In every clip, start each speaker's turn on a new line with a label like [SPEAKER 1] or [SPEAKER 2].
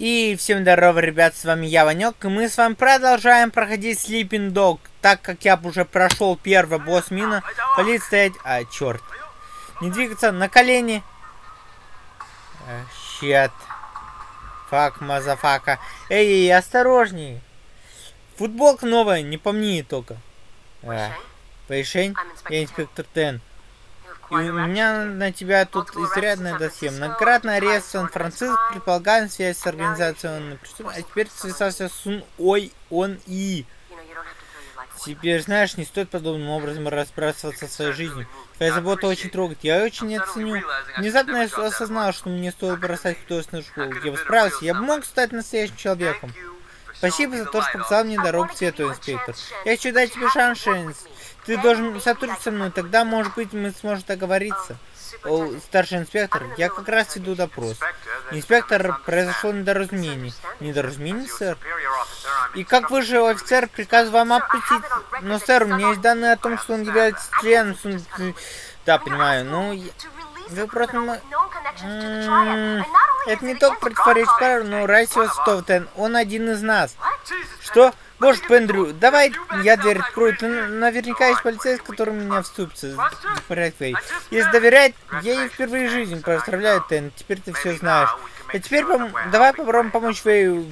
[SPEAKER 1] И всем здорово, ребят, с вами я, Ванек, и мы с вами продолжаем проходить Sleeping Dogs. Так как я уже прошел первый босс мина, полить стоять... А, черт. Не двигаться, на колени. Shit. Fuck, motherfucker. Эй, эй, осторожней. Футболка новая, не помни только. А, Вэй Шень, я инспектор Тен. И у меня на тебя тут изрядное досье. Многократно арест Сан-Франциско, предполагаем связь с организационной а теперь связался с Ой Он И. Теперь, знаешь, не стоит подобным образом разбрасываться своей жизнью. Твоя забота очень трогает. Я очень оценю. Внезапно я осознал, что мне стоило бросать художественную школу. Я бы справился. Я бы мог стать настоящим человеком. Спасибо за то, что показал мне дорогу к свету, инспектор. Я хочу дать тебе шанс, Шенс. Ты должен сотрудничать со мной, тогда, может быть, мы сможем договориться. О, старший инспектор, я как раз веду допрос. Инспектор, произошло недоразумение. Недоразумение, сэр? И как высший офицер, приказываю вам опустить. Но, сэр, у меня есть данные о том, что он является членом... Да, понимаю, ну... Вы просто... Это не только противоречит правилу, но Райсио Стовтен, он один из нас. Что? Боже, Пендрю, давай я дверь открою. Ты наверняка есть полицейский, который меня вступится. Порядке. Если доверять, я ей впервые в жизни поздравляю, Тен. Теперь ты все знаешь. А теперь пом давай попробуем помочь Вэю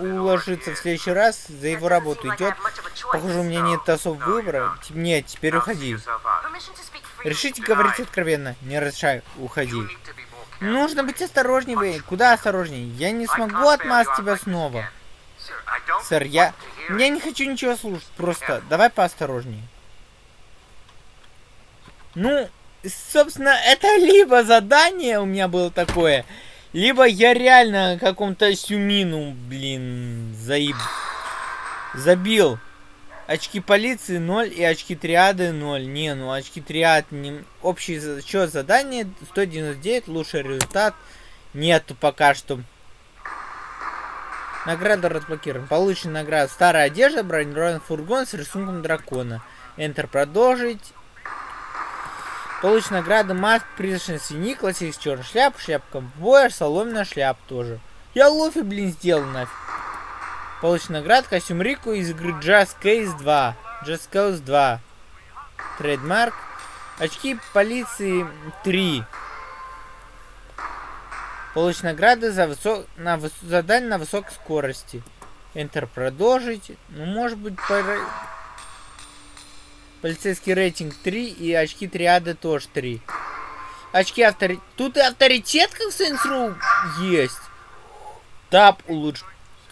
[SPEAKER 1] уложиться в следующий раз. За его работу идет. Похоже, у меня нет особого выбора. Нет, теперь уходи. Решите говорить откровенно. Не разрешай, уходи. Нужно быть осторожнее, Вэй. Куда осторожнее? Я не смогу отмазать тебя снова. Сэр, я... Я не хочу ничего слушать, просто давай поосторожнее. Ну, собственно, это либо задание у меня было такое, либо я реально каком-то сюмину, блин, заеб... забил. Очки полиции 0 и очки триады 0. Не, ну очки триад не... Общий счет задания 199, лучший результат. Нету пока что. Награда разблокирована. Получена награда. Старая одежда, бронированный фургон с рисунком дракона. Enter продолжить. Получена награда маск, призрачный свиньи, классический черный шляп, шляпка боя, соломенная шляп тоже. Я лофи, блин, сделал нафиг. Получена награда костюм Рику из игры Just Case 2. Just Case 2. Трейдмарк. Очки полиции 3. Получить награды за высок... на выс... задание на высокой скорости. Enter продолжить. Ну, может быть, пора... Полицейский рейтинг 3 и очки триады тоже 3. Очки авторитет. Тут и авторитет, как в Saints есть. Тап улучшить.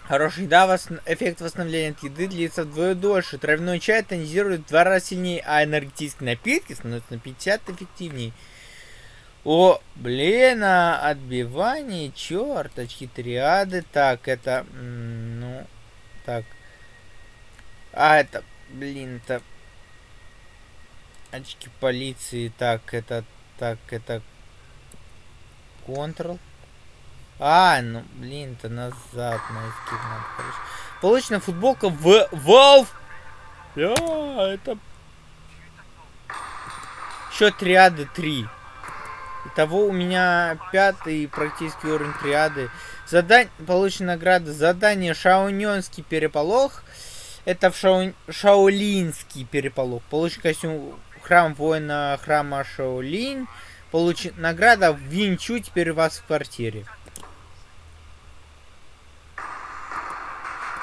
[SPEAKER 1] Хороший да, вос... эффект восстановления от еды длится вдвое дольше. Травяной чай тонизирует в два раза сильнее, а энергетические напитки становятся на 50 эффективнее. О, блин, а отбивание, черточки, триады. Так, это, ну, так. А, это, блин, это очки полиции. Так, это, так, это Ctrl. А, ну, блин, это назад на. Получена футболка в Valve. Да, это... Счет триады 3. Итого у меня пятый практически уровень триады. Задание, получена награда. Задание Шаунёнский переполох. Это в Шау... Шаолинский переполох. Получен костюм храм воина храма Шаолинь. Получен награда в Винчу, теперь у вас в квартире.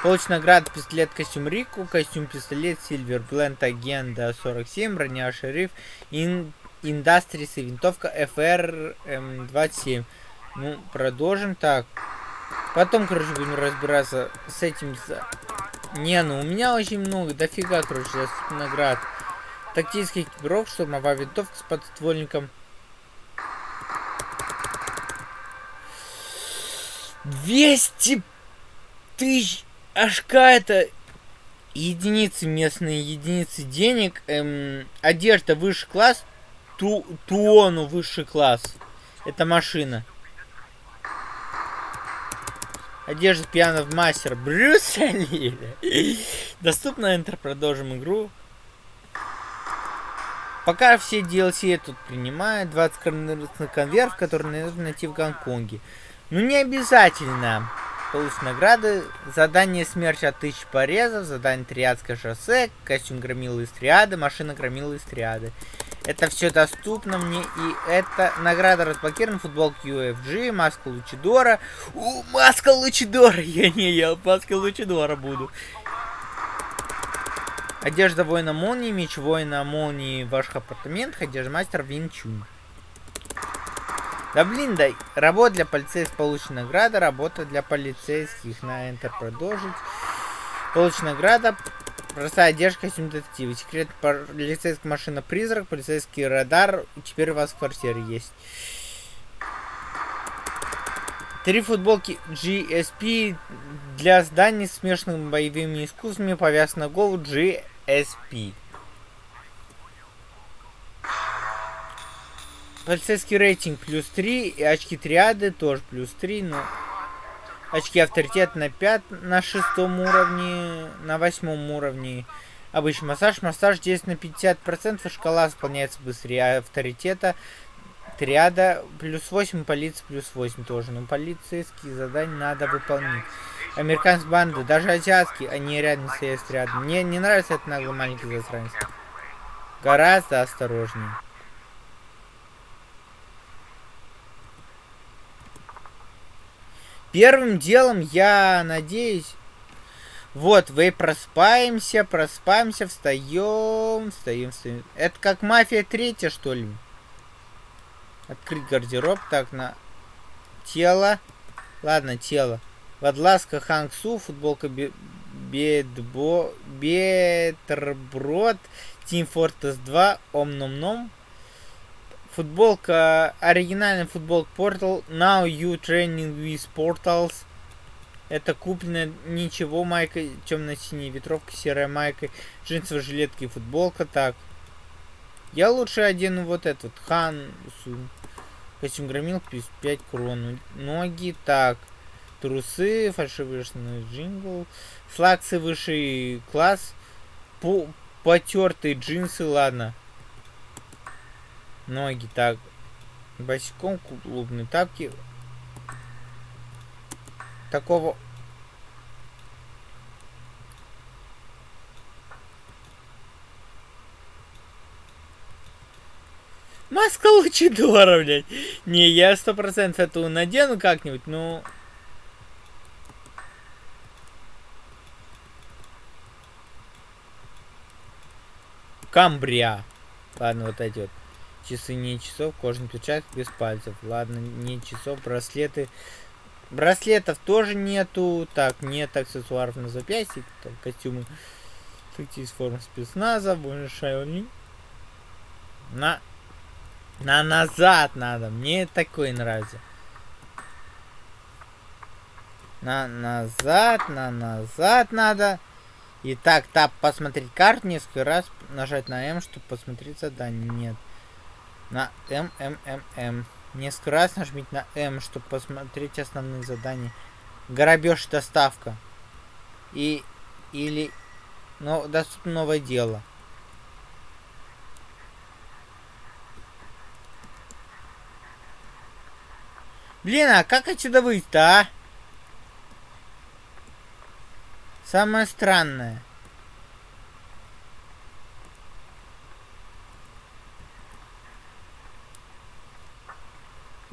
[SPEAKER 1] Получен награда пистолет костюм Рику, костюм пистолет Сильвер Бленд Агенда 47, броня Шериф, ин Industries и винтовка FR-27. Ну, продолжим так. Потом, короче, будем разбираться с этим. Не, ну у меня очень много, дофига, короче, наград. Тактический экипировок, штурмовая винтовка с подствольником. 200 тысяч HK это единицы местные, единицы денег. Эм, одежда высший класс, Ту Туону высший класс. Это машина. Одежда пьяного мастер Брюса Ли. Доступно Enter. Продолжим игру. Пока все DLC тут принимают. 20 на конверт, который нужно найти в Гонконге. Ну не обязательно. Получить награды. Задание смерти от тысяч порезов. Задание Триадское шоссе. Костюм громилы из триады. Машина громилы из триады. Это все доступно мне. И это награда разблокирована. Футболка UFG. Маска Лучидора. У, маска Лучидора. Я не, я маска Лучидора буду. Одежда воина молнии, меч воина молнии в ваших апартаментах, одежда мастер Винчун. Да блин, да, работа для полицейских получена награда, работа для полицейских на Enter продолжить. Получена награда, простая одежда, костюм секрет полицейская машина призрак, полицейский радар, теперь у вас в квартире есть. Три футболки GSP для зданий с смешанными боевыми искусствами повязаны на голову GSP. Полицейский рейтинг плюс 3, и очки триады тоже плюс 3, но очки авторитет на 5 на шестом уровне, на восьмом уровне. Обычный массаж. Массаж здесь на 50%, шкала исполняется быстрее, а авторитета триада плюс 8, полиция плюс 8 тоже. Но полицейские задания надо выполнить. Американские банды, даже азиатские, они рядом стоят рядом. Мне не нравится этот наглый маленький засранец. Гораздо осторожнее. Первым делом, я надеюсь... Вот, вы проспаемся, проспаемся, встаем, встаем, встаем. Это как мафия третья, что ли? Открыть гардероб. Так, на тело. Ладно, тело. Водласка Хангсу, футболка Бедбо, Бетерброд, Team Fortress 2, Ом Ном Ном. Футболка, оригинальный футболка Portal. Now you training with portals. Это куплено ничего, майка, темно-синяя ветровка, серая майка, джинсовая жилетка и футболка. Так. Я лучше одену вот этот, Хан, костюм громил, 5 крон. Ноги, так. Трусы, фальшивый джингл, флаксы высший класс, по потертые джинсы, ладно. Ноги так. Босиком клубные тапки. Такого... Маска Лучидора, блядь. Не, я сто процентов эту надену как-нибудь, но... Камбрия. Ладно, вот эти вот. Часы не часов, кожаный перчаток без пальцев. Ладно, не часов, браслеты. Браслетов тоже нету. Так, нет аксессуаров на запястье. Так, костюмы. из форм спецназа. Большая На... На назад надо. Мне такой нравится. На назад, на назад надо. И так, посмотреть карту несколько раз, нажать на М, чтобы посмотреть задание. Нет на М, М, М, М. Несколько раз нажмите на М, чтобы посмотреть основные задания. Грабеж, доставка. И, или, но доступно новое дело. Блин, а как отсюда выйти-то, а? Самое странное.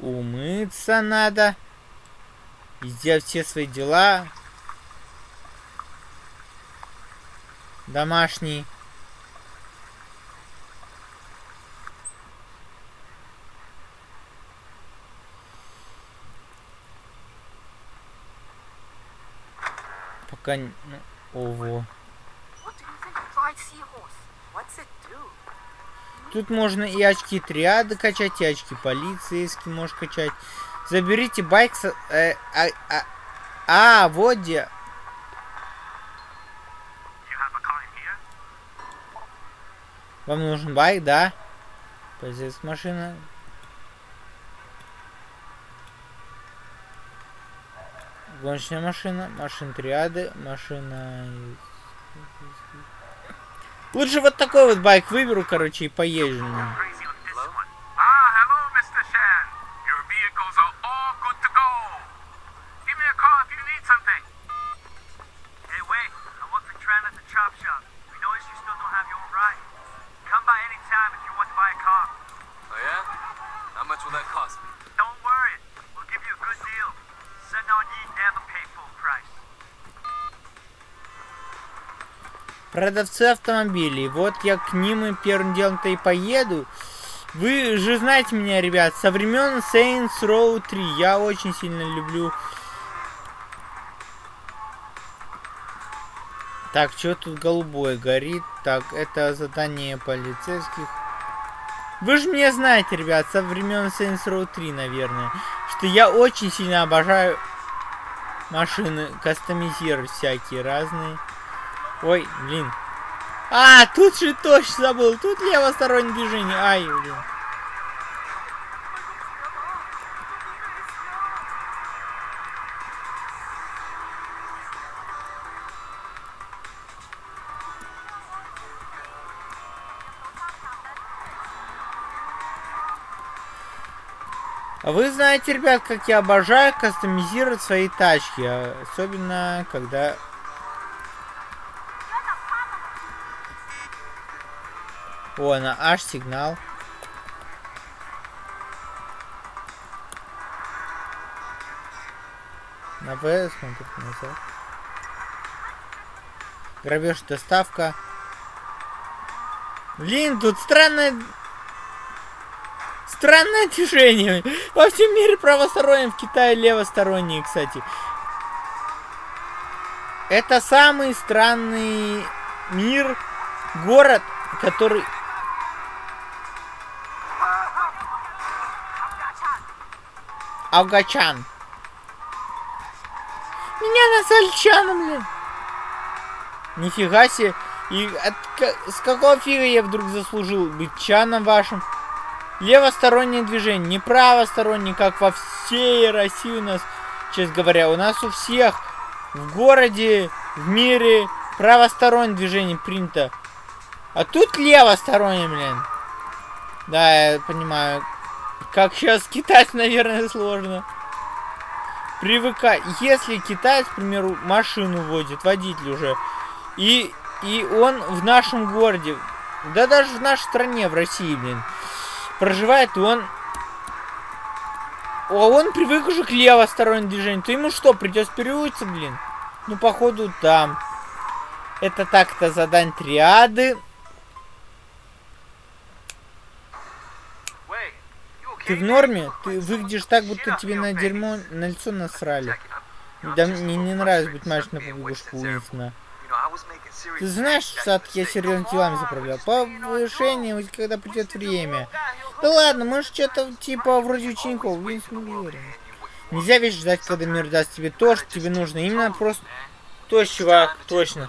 [SPEAKER 1] Умыться надо. И сделать все свои дела. Домашние. Пока... Ну, ого. Тут можно и очки триады качать, и очки полицейские можешь качать. Заберите байк с... Э, а, а, а, вот где... Вам нужен байк, да? Полицейская машина. Гоночная машина, машина триады, машина Лучше вот такой вот байк выберу, короче, и поезжу. Продавцы автомобилей. Вот я к ним и первым делом-то и поеду. Вы же знаете меня, ребят, со времен Saints Row 3. Я очень сильно люблю... Так, что тут голубой горит? Так, это задание полицейских. Вы же меня знаете, ребят, со времен Saints Row 3, наверное, что я очень сильно обожаю машины кастомизировать всякие разные. Ой, блин. А, тут же точно забыл. Тут левостороннее движение. Ай, блин. Вы знаете, ребят, как я обожаю кастомизировать свои тачки. Особенно, когда... О, она аж сигнал. На В смотрит назад. Грабеж, доставка. Блин, тут странная Странное движение. Во всем мире правосторонние, в Китае левосторонние, кстати. Это самый странный мир, город, который... Афгачан. Меня назвали Чаном, блин. Нифига себе. И от, с какого фига я вдруг заслужил быть Чаном вашим? Левостороннее движение, не правостороннее, как во всей России у нас, честно говоря. У нас у всех в городе, в мире правостороннее движение принято. А тут левостороннее, блин. Да, я понимаю. Как сейчас китайц, наверное, сложно. Привыкать. Если китаец, к примеру, машину водит, водитель уже, и, и он в нашем городе, да даже в нашей стране, в России, блин, проживает, он... А он привык уже к левостороннему движению. То ему что, придется переучиться, блин? Ну, походу, там. Это так-то задань триады. Ты в норме? Ты выглядишь так, будто тебе на дерьмо на лицо насрали. Да мне не нравится быть на побегушку Уинстона. Ты знаешь, сад я серьезно делами заправлял. Повышение, когда придет время. Да ладно, может что-то типа вроде учеников. Винс Нельзя ведь ждать, когда мир даст тебе то, что тебе нужно. Именно просто... То, чувак, точно.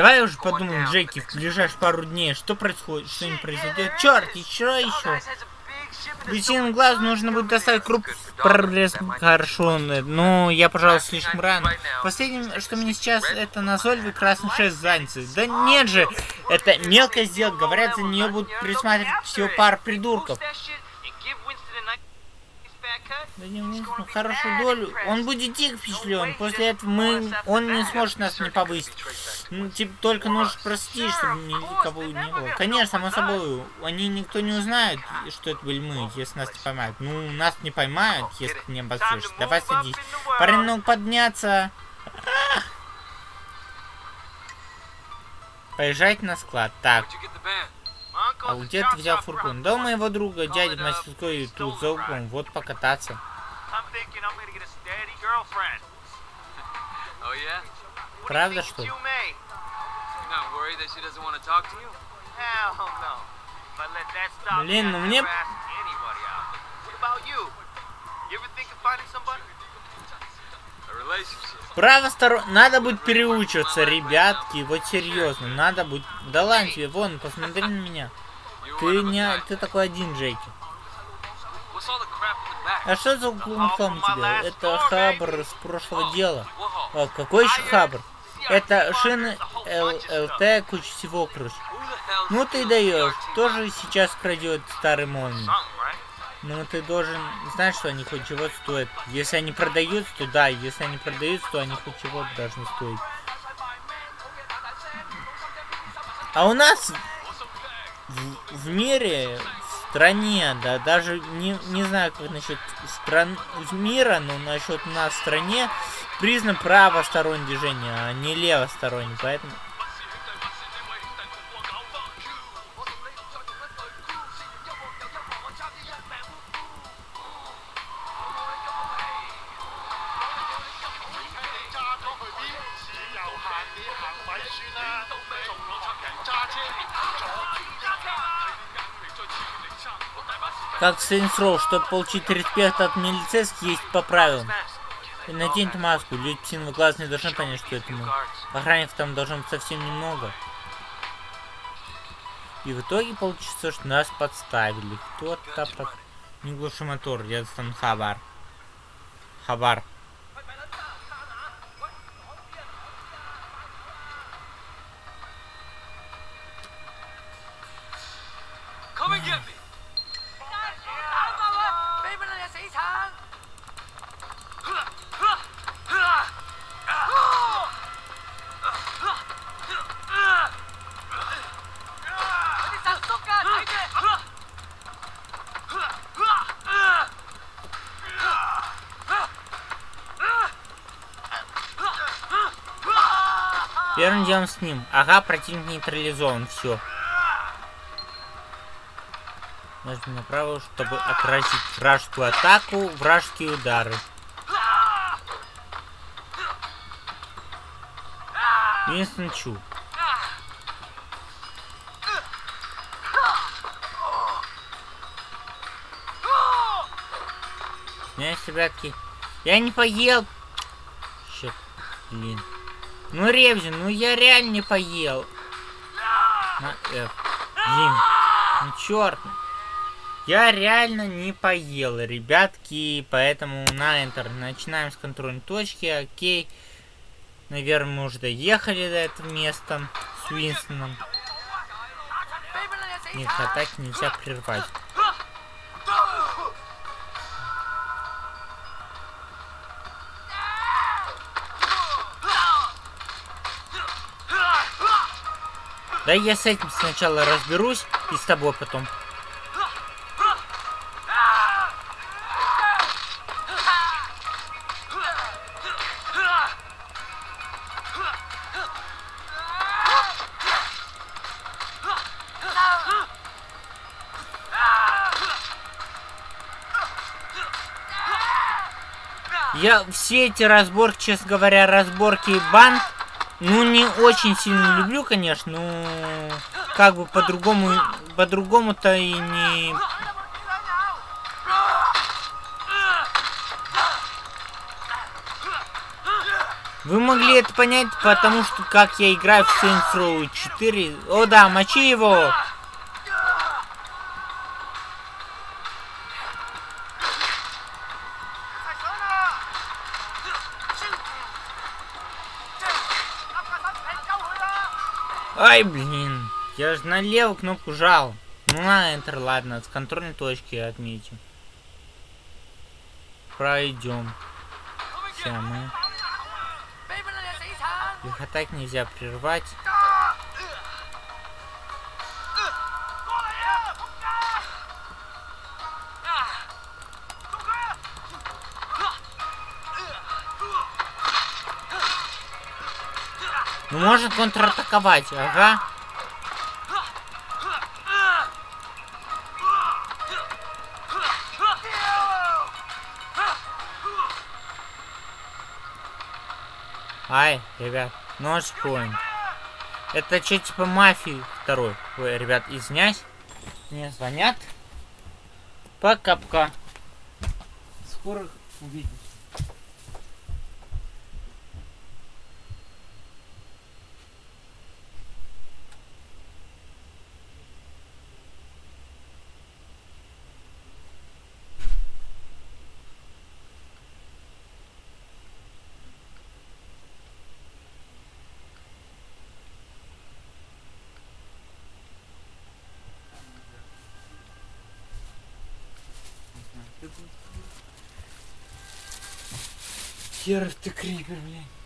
[SPEAKER 1] Давай уже подумаем, Джеки, в ближайшие пару дней, что происходит, что не произойдет. Черт, еще, еще. Причинам глаз нужно будет доставить круп прогресс хорошо. Ну, я, пожалуй, слишком рано. Последнее, что мне сейчас, это назойливый красный шест занятый. Да нет же, это мелкая сделка. Говорят, за нее будут присматривать всего пар придурков. Да не ну, хорошую долю. Он будет дико впечатлен. После этого мы, он не сможет нас не повысить. Ну, типа, только нужно простить, чтобы никого не было. Конечно, само собой, они никто не узнает, что это были мы, если нас не поймают. Ну, нас не поймают, если ты не обосрешься. Давай садись. Парень, ну подняться. Поезжать на склад. Так. А где ты взял фургон? Да у моего друга, дядя в мастерской, тут за углом. Вот покататься. Правда, что ли? Блин, ну мне... Право сторон... Надо будет переучиваться, ребятки. Вот серьезно. Надо будет... Да ладно тебе, вон, посмотри на меня. Ты не... Ты такой один, Джейки. А что за клумхом у тебя? Это хабр с прошлого дела. А, какой еще хабр? Это шины ЛТ, куча всего, короче. Ну ты даешь. Тоже сейчас крадет старый молний. Ну ты должен знать, что они хоть чего стоят. Если они продаются, то да. Если они продаются, то они хоть чего должны стоить. А у нас в, в мире, стране, да, даже не, не знаю, как насчет стран мира, но насчет нас в стране признан правостороннее движение, а не левостороннее, поэтому... Как Saints Row, чтобы получить респект от милицейских, есть по правилам. Наденьте маску, люди птиного глаз не должны понять, что это мы. Охранников там должно быть совсем немного. И в итоге получится, что нас подставили. Кто-то под... Не глуши мотор, я достану хабар. Хабар. Делом с ним. Ага, противник нейтрализован. Все. Нажмем направо, чтобы отразить вражескую атаку, вражеские удары. Винстон Чу. Снять, ребятки. Я не поел. Черт, блин. Ну, Ревзин, ну я реально не поел. На F. Блин. Ну, черт. Я реально не поел, ребятки, поэтому на Enter начинаем с контрольной точки, окей. Наверное, мы уже доехали до этого места с Уинстоном. Нет, атаки нельзя прервать. Да я с этим сначала разберусь и с тобой потом. Я все эти разборки, честно говоря, разборки банд ну, не очень сильно люблю, конечно, но как бы по-другому, по-другому-то и не... Вы могли это понять, потому что как я играю в Saints Row 4... О да, мочи его! Ай, блин. Я же на левую кнопку жал. Ну, на Enter, ладно. С контрольной точки отметим. Пройдем. Все, мы... Их атак нельзя прервать. Ну, можно контратаковать, ага. Ай, ребят, нож point. Это что, типа мафии второй? Ой, ребят, извиняюсь. Мне звонят. Пока-пока. Скоро увидимся. Херов ты крипер, блядь.